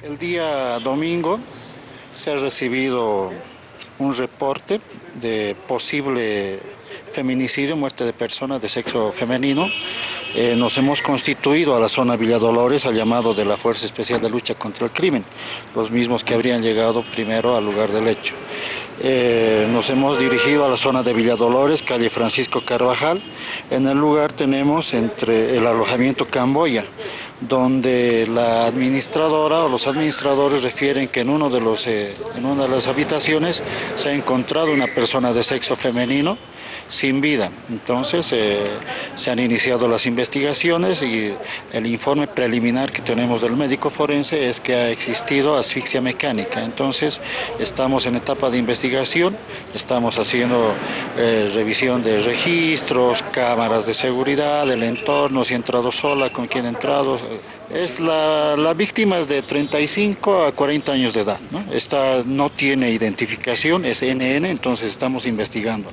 El día domingo se ha recibido un reporte de posible feminicidio, muerte de personas de sexo femenino. Eh, nos hemos constituido a la zona Villa Dolores al llamado de la Fuerza Especial de Lucha contra el Crimen, los mismos que habrían llegado primero al lugar del hecho. Eh, nos hemos dirigido a la zona de Villa Dolores, calle Francisco Carvajal. En el lugar tenemos entre el alojamiento Camboya, donde la administradora o los administradores refieren que en, uno de los, eh, en una de las habitaciones se ha encontrado una persona de sexo femenino sin vida. Entonces eh, se han iniciado las investigaciones y el informe preliminar que tenemos del médico forense es que ha existido asfixia mecánica. Entonces estamos en etapa de investigación, estamos haciendo eh, revisión de registros, cámaras de seguridad, del entorno, si ha entrado sola, con quién ha entrado. Es la, la, víctima es de 35 a 40 años de edad. ¿no? Esta no tiene identificación, es NN, entonces estamos investigando.